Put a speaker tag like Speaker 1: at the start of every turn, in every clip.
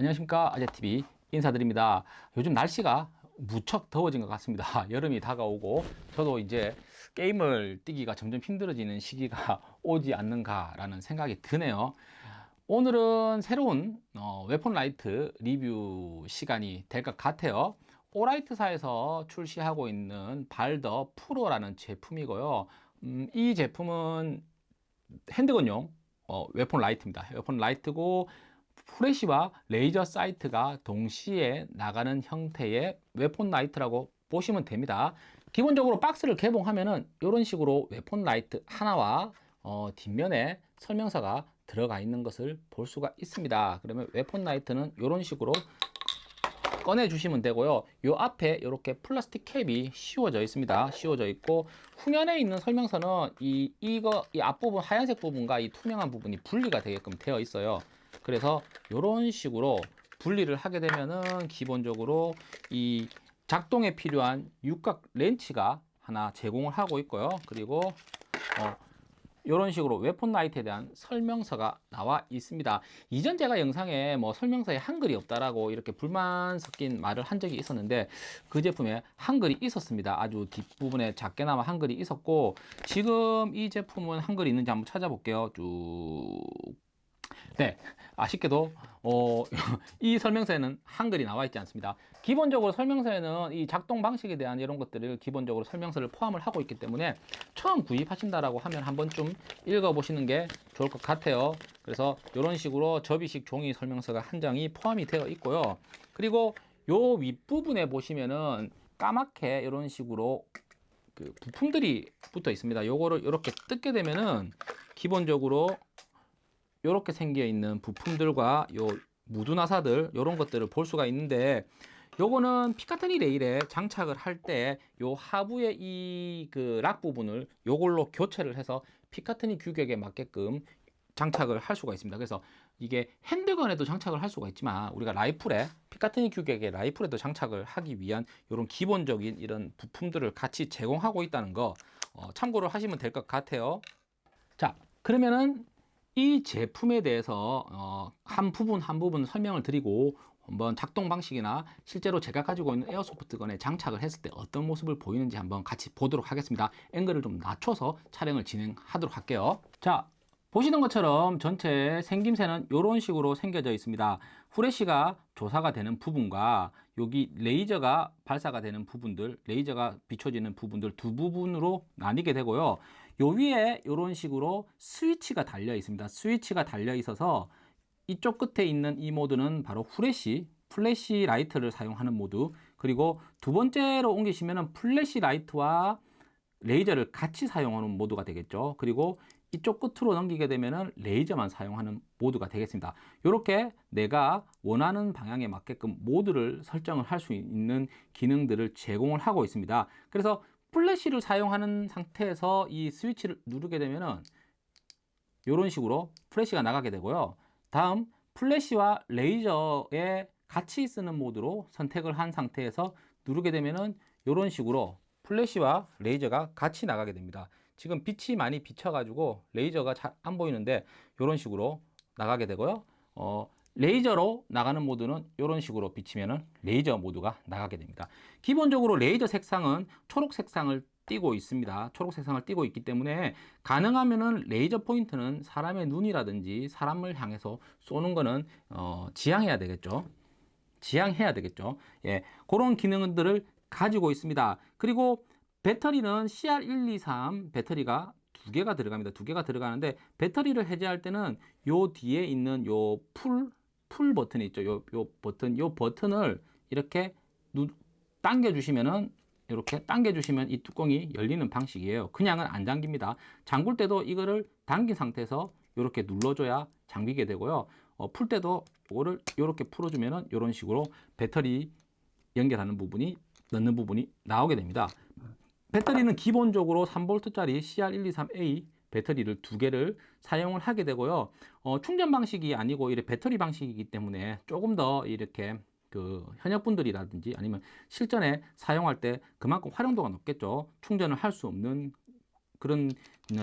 Speaker 1: 안녕하십니까? 아재TV 인사드립니다. 요즘 날씨가 무척 더워진 것 같습니다. 여름이 다가오고 저도 이제 게임을 뛰기가 점점 힘들어지는 시기가 오지 않는가 라는 생각이 드네요. 오늘은 새로운 어, weapon light 리뷰 시간이 될 것 같아요. 오라이트사에서 출시하고 있는 발더 프로라는 제품이고요. 음, 이 제품은 handgun용 어, weapon light입니다. weapon light고 플래시와 laser sight가 동시에 나가는 형태의 weapon light라고 보시면 됩니다. 기본적으로 박스를 개봉하면은 이런 식으로 weapon light 하나와 어, 뒷면에 설명서가 들어가 있는 것을 볼 수가 있습니다. 그러면 weapon light는 이런 식으로 꺼내 주시면 되고요. 요 앞에 이렇게 플라스틱 캡이 씌워져 있습니다. 씌워져 있고 후면에 있는 설명서는 이 이거 이 앞부분 하얀색 부분과 이 투명한 부분이 분리가 되게끔 되어 있어요 그래서 이런 식으로 분리를 하게 되면은 기본적으로 이 작동에 필요한 육각 렌치가 하나 제공을 하고 있고요. 그리고 어, 이런 식으로 웨폰 라이트에 대한 설명서가 나와 있습니다. 이전 제가 영상에 뭐 설명서에 한글이 없다라고 이렇게 불만 섞인 말을 한 적이 있었는데 그 제품에 한글이 있었습니다. 아주 뒷부분에 작게나마 한글이 있었고 지금 이 제품은 한글이 있는지 한번 찾아볼게요. 쭉 네, 아쉽게도 어, 이 설명서에는 한글이 나와 있지 않습니다. 기본적으로 설명서에는 이 작동 방식에 대한 이런 것들을 기본적으로 설명서를 포함을 하고 있기 때문에 처음 구입하신다라고 하면 한번 좀 읽어보시는 게 좋을 것 같아요. 그래서 이런 식으로 접이식 종이 설명서가 한 장이 포함이 되어 있고요. 그리고 요 윗부분에 보시면은 까맣게 이런 식으로 그 부품들이 붙어 있습니다. 요거를 이렇게 뜯게 되면은 기본적으로 이렇게 생겨 있는 부품들과 요 무드 나사들 이런 것들을 볼 수가 있는데 요거는 피카트니 레일에 장착을 할 때 요 하부의 이 그 락 부분을 요걸로 교체를 해서 피카트니 규격에 맞게끔 장착을 할 수가 있습니다. 그래서 이게 핸드건에도 장착을 할 수가 있지만 우리가 라이플에 피카트니 규격의 라이플에도 장착을 하기 위한 이런 기본적인 이런 부품들을 같이 제공하고 있다는 거 어, 참고를 하시면 될 것 같아요. 자 그러면은 이 제품에 대해서 어, 한 부분 한 부분 설명을 드리고 한번 작동 방식이나 실제로 제가 가지고 있는 에어소프트건에 장착을 했을 때 어떤 모습을 보이는지 한번 같이 보도록 하겠습니다. 앵글을 좀 낮춰서 촬영을 진행하도록 할게요. 자 보시는 것처럼 전체 생김새는 이런 식으로 생겨져 있습니다. 후레쉬가 조사가 되는 부분과 여기 레이저가 발사가 되는 부분들 레이저가 비춰지는 부분들 두 부분으로 나뉘게 되고요 요 위에 이런 식으로 스위치가 달려 있습니다. 스위치가 달려 있어서 이쪽 끝에 있는 이 모드는 바로 후레쉬 flashlight를 사용하는 모드. 그리고 두 번째로 옮기시면 flashlight와 레이저를 같이 사용하는 모드가 되겠죠. 그리고 이쪽 끝으로 넘기게 되면 레이저만 사용하는 모드가 되겠습니다. 이렇게 내가 원하는 방향에 맞게끔 모드를 설정을 할 수 있는 기능들을 제공을 하고 있습니다. 그래서 플래시를 사용하는 상태에서 이 스위치를 누르게 되면은 이런 식으로 플래시가 나가게 되고요. 다음 플래시와 레이저에 같이 쓰는 모드로 선택을 한 상태에서 누르게 되면은 이런 식으로 플래시와 레이저가 같이 나가게 됩니다. 지금 빛이 많이 비쳐 가지고 레이저가 잘 안 보이는데 이런 식으로 나가게 되고요. 어, 레이저로 나가는 모드는 이런 식으로 비치면 레이저 모드가 나가게 됩니다. 기본적으로 레이저 색상은 초록 색상을 띄고 있습니다. 초록 색상을 띄고 있기 때문에 가능하면은 레이저 포인트는 사람의 눈이라든지 사람을 향해서 쏘는 거는 어, 지양해야 되겠죠? 지향해야 되겠죠? 예, 그런 기능들을 가지고 있습니다. 그리고 배터리는 CR123 배터리가 두 개가 들어갑니다. 두 개가 들어가는데 배터리를 해제할 때는 요 뒤에 있는 요 pull pull 버튼이 있죠. 요, 요 버튼 요 버튼을 이렇게 누, 당겨 주시면은 이렇게 당겨 주시면 이 뚜껑이 열리는 방식이에요. 그냥은 안 잠깁니다. 잠글 때도 이거를 당긴 상태에서 이렇게 눌러줘야 잠기게 되고요. 어, 풀 때도 이거를 이렇게 풀어주면은 이런 식으로 배터리 연결하는 부분이 넣는 부분이 나오게 됩니다. 배터리는 기본적으로 3V짜리 CR123A 배터리를 두 개를 사용을 하게 되고요 어, 충전 방식이 아니고 이렇게 배터리 방식이기 때문에 조금 더 이렇게 그 현역분들이라든지 아니면 실전에 사용할 때 그만큼 활용도가 높겠죠 충전을 할 수 없는 그런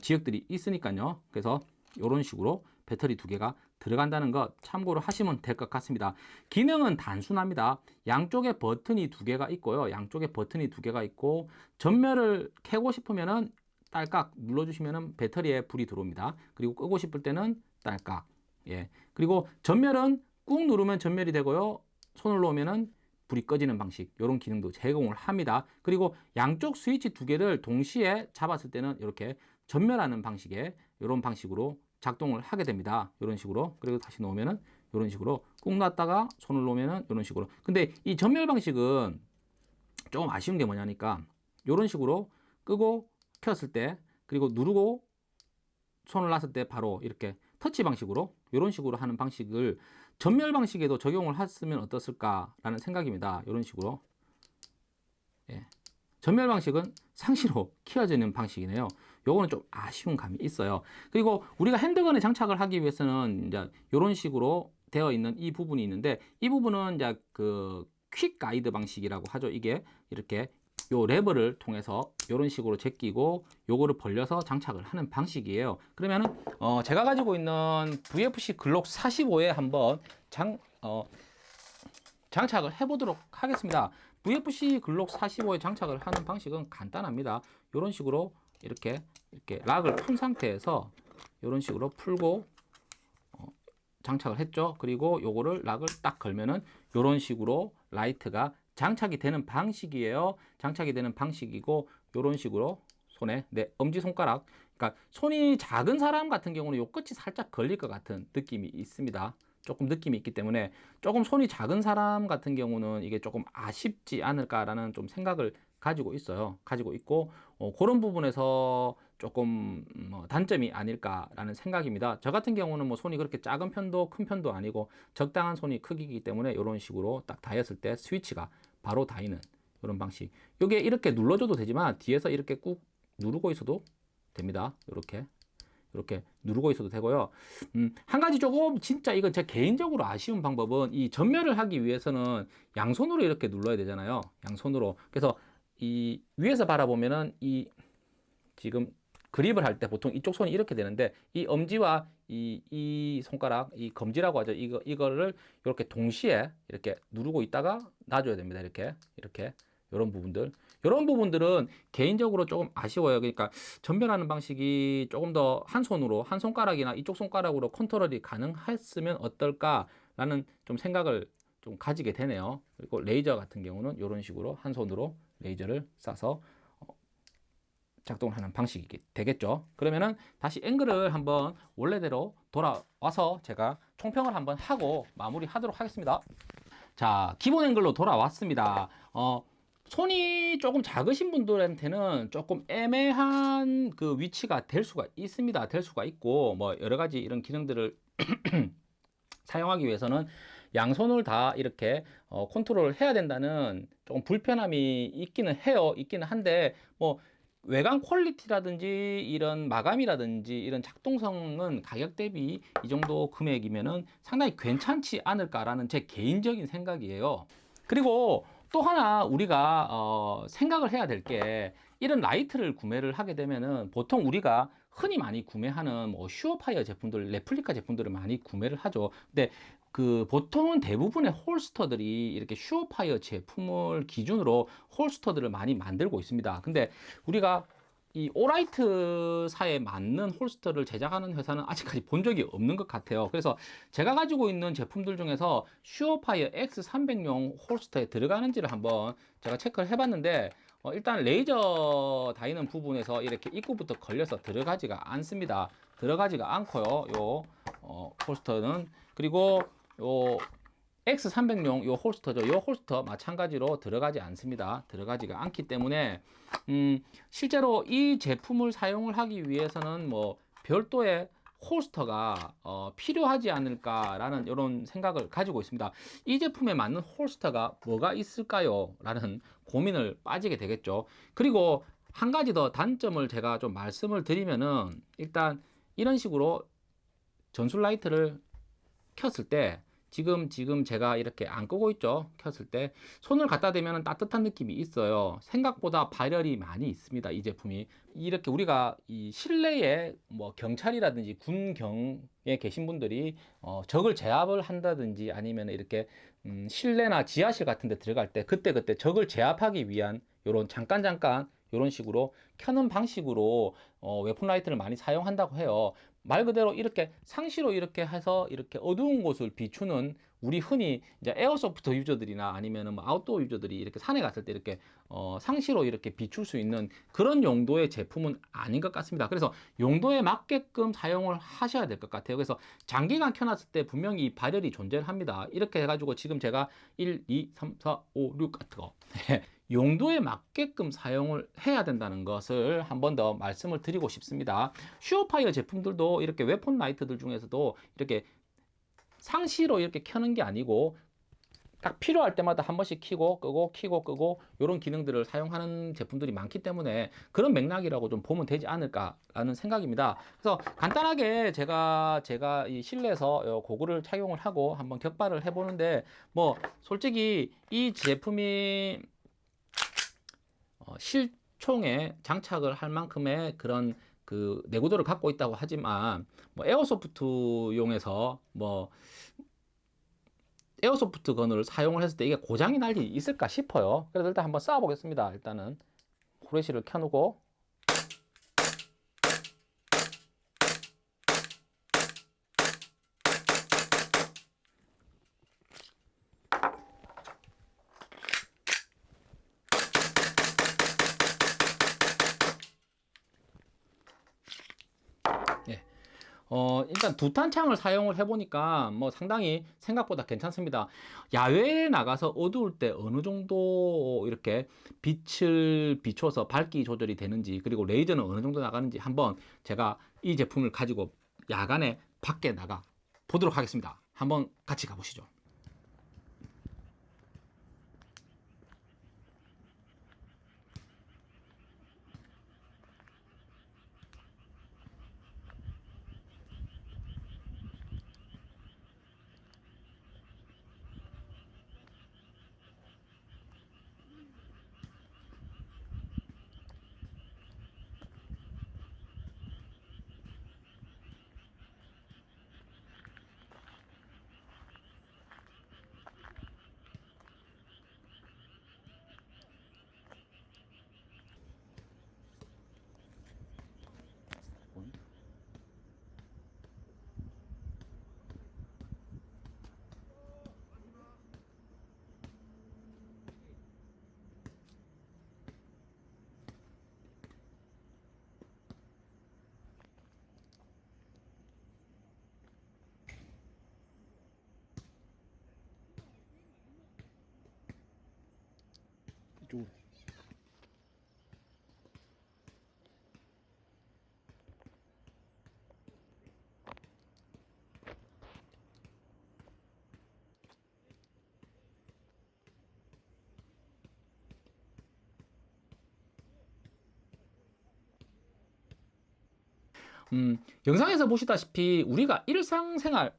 Speaker 1: 지역들이 있으니까요 그래서 이런 식으로 배터리 두 개가 들어간다는 것 참고로 하시면 될 것 같습니다. 기능은 단순합니다. 양쪽에 버튼이 두 개가 있고요. 양쪽에 버튼이 두 개가 있고 전멸을 켜고 싶으면은 딸깍 눌러주시면은 배터리에 불이 들어옵니다. 그리고 끄고 싶을 때는 딸깍. 예. 그리고 전멸은 꾹 누르면 전멸이 되고요. 손을 놓으면은 불이 꺼지는 방식 이런 기능도 제공을 합니다. 그리고 양쪽 스위치 두 개를 동시에 잡았을 때는 이렇게 전멸하는 방식의 이런 방식으로 작동을 하게 됩니다. 이런 식으로 그리고 다시 놓으면은 이런 식으로 꾹 놨다가 손을 놓으면은 이런 식으로 근데 이 전멸 방식은 조금 아쉬운 게 뭐냐니까 이런 식으로 끄고 켰을 때 그리고 누르고 손을 놨을 때 바로 이렇게 터치 방식으로 이런 식으로 하는 방식을 전멸 방식에도 적용을 했으면 어떻을까라는 생각입니다. 이런 식으로 예. 전멸 방식은 상시로 키워지는 방식이네요. 요거는 좀 아쉬운 감이 있어요. 그리고 우리가 핸드건에 장착을 하기 위해서는 이제 이런 식으로 되어 있는 이 부분이 있는데 이 부분은 이제 그 퀵 가이드 방식이라고 하죠. 이게 이렇게 요 레버를 통해서 이런 식으로 제끼고 요거를 벌려서 장착을 하는 방식이에요. 그러면은 어 제가 가지고 있는 VFC 글록 45에 한번 장 어, 장착을 해 보도록 하겠습니다. VFC 글록 45에 장착을 하는 방식은 간단합니다. 이런 식으로 이렇게 이렇게 lock을 푼 상태에서 이런 식으로 풀고 어, 장착을 했죠. 그리고 요거를 lock을 딱 걸면은 이런 식으로 라이트가 장착이 되는 방식이에요. 장착이 되는 방식이고 이런 식으로 손에 내 엄지 손가락 그러니까 손이 작은 사람 같은 경우는 요 끝이 살짝 걸릴 것 같은 느낌이 있습니다. 조금 느낌이 있기 때문에 조금 손이 작은 사람 같은 경우는 이게 조금 아쉽지 않을까라는 좀 생각을 가지고 있어요. 가지고 있고 어, 그런 부분에서 조금 뭐 단점이 아닐까라는 생각입니다. 저 같은 경우는 뭐 손이 그렇게 작은 편도 큰 편도 아니고 적당한 손이 크기이기 때문에 이런 식으로 딱 닿였을 때 스위치가 바로 닿이는 이런 방식. 이게 이렇게 눌러줘도 되지만 뒤에서 이렇게 꾹 누르고 있어도 됩니다. 이렇게 이렇게 누르고 있어도 되고요. 음, 한 가지 조금 진짜 이건 제 개인적으로 아쉬운 방법은 이 전멸을 하기 위해서는 양손으로 이렇게 눌러야 되잖아요. 양손으로. 그래서 이 위에서 바라보면은 이 지금 그립을 할 때 보통 이쪽 손이 이렇게 되는데 이 엄지와 이, 이 손가락, 이 검지라고 하죠. 이거, 이거를 이렇게 동시에 이렇게 누르고 있다가 놔줘야 됩니다. 이렇게, 이렇게. 이런 부분들. 이런 부분들은 개인적으로 조금 아쉬워요. 그러니까 전멸하는 방식이 조금 더 한 손으로, 한 손가락이나 이쪽 손가락으로 컨트롤이 가능했으면 어떨까라는 좀 생각을 좀 가지게 되네요. 그리고 레이저 같은 경우는 이런 식으로 한 손으로 레이저를 쏴서 어, 작동을 하는 방식이 되겠죠. 그러면은 다시 앵글을 한번 원래대로 돌아와서 제가 총평을 한번 하고 마무리 하도록 하겠습니다. 자, 기본 앵글로 돌아왔습니다. 어, 손이 조금 작으신 분들한테는 조금 애매한 그 위치가 될 수가 있습니다. 될 수가 있고 뭐 여러 가지 이런 기능들을 사용하기 위해서는 양손을 다 이렇게 어, 컨트롤을 해야 된다는 조금 불편함이 있기는 해요. 있기는 한데 뭐 외관 퀄리티라든지 이런 마감이라든지 이런 작동성은 가격 대비 이 정도 금액이면은 상당히 괜찮지 않을까라는 제 개인적인 생각이에요. 그리고 또 하나 우리가 어, 생각을 해야 될 게 이런 라이트를 구매를 하게 되면은 보통 우리가 흔히 많이 구매하는 뭐 슈어파이어 제품들, 레플리카 제품들을 많이 구매를 하죠. 근데 그 보통은 대부분의 holster들이 이렇게 슈어파이어 제품을 기준으로 holster들을 많이 만들고 있습니다. 근데 우리가 이 오라이트사에 맞는 holster를 제작하는 회사는 아직까지 본 적이 없는 것 같아요. 그래서 제가 가지고 있는 제품들 중에서 슈어파이어 X300용 홀스터에 들어가는지를 한번 제가 체크를 해봤는데 어, 일단 레이저 다이는 부분에서 이렇게 입구부터 걸려서 들어가지가 않습니다. 들어가지가 않고요. 요 어, holster는 그리고 요 X300용 요 holster죠. 요 holster 마찬가지로 들어가지 않습니다. 들어가지가 않기 때문에 음, 실제로 이 제품을 사용을 하기 위해서는 뭐 별도의 holster가 어, 필요하지 않을까라는 이런 생각을 가지고 있습니다. 이 제품에 맞는 홀스터가 뭐가 있을까요? 라는 고민을 빠지게 되겠죠. 그리고 한 가지 더 단점을 제가 좀 말씀을 드리면은 일단 이런 식으로 전술 라이트를 켰을 때 지금 지금 제가 이렇게 안 끄고 있죠? 켰을 때 손을 갖다 대면 따뜻한 느낌이 있어요. 생각보다 발열이 많이 있습니다 이 제품이. 이렇게 우리가 이 실내에 뭐 경찰이라든지 군경에 계신 분들이 어, 적을 제압을 한다든지 아니면 이렇게 음, 실내나 지하실 같은 데 들어갈 때 그때 그때 적을 제압하기 위한 요런 잠깐 잠깐 이런 식으로 켜는 방식으로 어, weapon light를 많이 사용한다고 해요. 말 그대로 이렇게 상시로 이렇게 해서 이렇게 어두운 곳을 비추는 우리 흔히 이제 airsoft user들이나 아니면은 뭐 아웃도어 유저들이 이렇게 산에 갔을 때 이렇게 어, 상시로 이렇게 비출 수 있는 그런 용도의 제품은 아닌 것 같습니다. 그래서 용도에 맞게끔 사용을 하셔야 될 것 같아요. 그래서 장기간 켜놨을 때 분명히 발열이 존재를 합니다. 이렇게 해가지고 지금 제가 1, 2, 3, 4, 5, 6 같은 거 용도에 맞게끔 사용을 해야 된다는 것을 한 번 더 말씀을 드리고 싶습니다. 슈어파이어 제품들도 이렇게 weapon light들 중에서도 이렇게 상시로 이렇게 켜는 게 아니고 딱 필요할 때마다 한 번씩 키고 끄고 키고 끄고 이런 기능들을 사용하는 제품들이 많기 때문에 그런 맥락이라고 좀 보면 되지 않을까라는 생각입니다. 그래서 간단하게 제가 제가 이 실내에서 고글을 착용을 하고 한번 격발을 해보는데 뭐 솔직히 이 제품이 어, 실총에 장착을 할 만큼의 그런 그 내구도를 갖고 있다고 하지만 뭐 에어소프트용에서 뭐 에어소프트 건을 사용을 했을 때 이게 고장이 날 일이 있을까 싶어요. 그래서 일단 한번 쏴 보겠습니다. 일단은 후레쉬를 켜놓고 어, 일단 두탄창을 사용을 해보니까 뭐 상당히 생각보다 괜찮습니다. 야외에 나가서 어두울 때 어느 정도 이렇게 빛을 비춰서 밝기 조절이 되는지 그리고 레이저는 어느 정도 나가는지 한번 제가 이 제품을 가지고 야간에 밖에 나가 보도록 하겠습니다. 한번 같이 가보시죠. 이쪽으로. 음, 영상에서 보시다시피 우리가 일상생활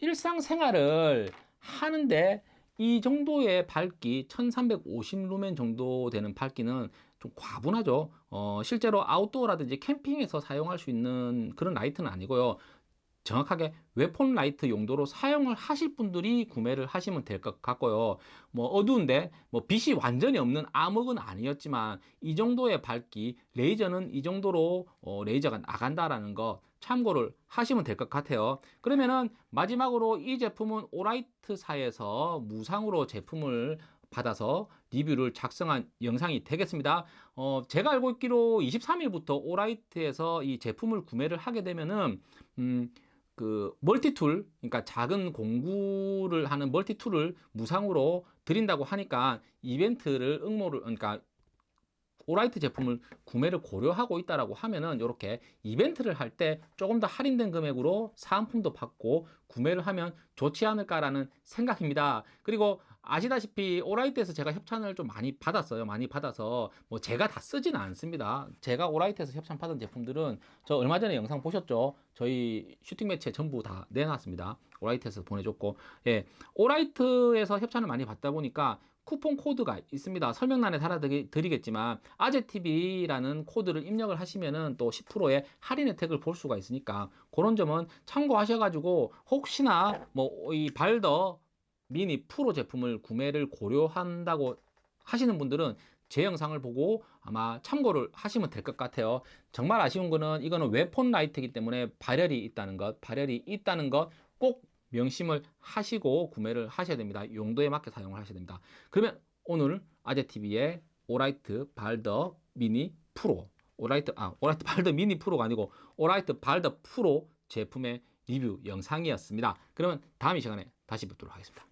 Speaker 1: 일상생활을 하는데 이 정도의 밝기 1350 루멘 정도 되는 밝기는 좀 과분하죠. 어, 실제로 outdoor라든지 캠핑에서 사용할 수 있는 그런 라이트는 아니고요 정확하게 weapon light 용도로 사용을 하실 분들이 구매를 하시면 될 것 같고요 뭐 어두운데 뭐 빛이 완전히 없는 암흑은 아니었지만 이 정도의 밝기 레이저는 이 정도로 어, 레이저가 나간다라는 거 참고를 하시면 될 것 같아요 그러면은 마지막으로 이 제품은 오라이트사에서 무상으로 제품을 받아서 리뷰를 작성한 영상이 되겠습니다. 어, 제가 알고 있기로 23일부터 오라이트에서 이 제품을 구매를 하게 되면은 음, 그 multi-tool 그러니까 작은 공구를 하는 multi-tool을 무상으로 드린다고 하니까 이벤트를 응모를 그러니까 오라이트 제품을 구매를 고려하고 있다라고 하면은 이렇게 이벤트를 할 때 조금 더 할인된 금액으로 사은품도 받고 구매를 하면 좋지 않을까라는 생각입니다. 그리고 아시다시피 오라이트에서 제가 협찬을 좀 많이 받았어요. 많이 받아서 뭐 제가 다 쓰지는 않습니다. 제가 오라이트에서 협찬 받은 제품들은 저 얼마 전에 영상 보셨죠? 저희 shooting match에 전부 다 내놨습니다. 오라이트에서 보내줬고, 예, 오라이트에서 협찬을 많이 받다 보니까 쿠폰 코드가 있습니다. 설명란에 달아드리겠지만 아재TV라는 코드를 입력을 하시면은 또 10%의 할인 혜택을 볼 수가 있으니까 그런 점은 참고하셔가지고 혹시나 뭐 이 발더 미니 프로 제품을 구매를 고려한다고 하시는 분들은 제 영상을 보고 아마 참고를 하시면 될 것 같아요. 정말 아쉬운 거는 이거는 weapon light이기 때문에 발열이 있다는 것, 발열이 있다는 것 꼭 명심을 하시고 구매를 하셔야 됩니다. 용도에 맞게 사용을 하셔야 됩니다. 그러면 오늘 아재TV의 오라이트 발더 미니 프로 오라이트 아 오라이트 발더 미니 프로가 아니고 오라이트 발더 프로 제품의 리뷰 영상이었습니다. 그러면 다음 이 시간에 다시 뵙도록 하겠습니다.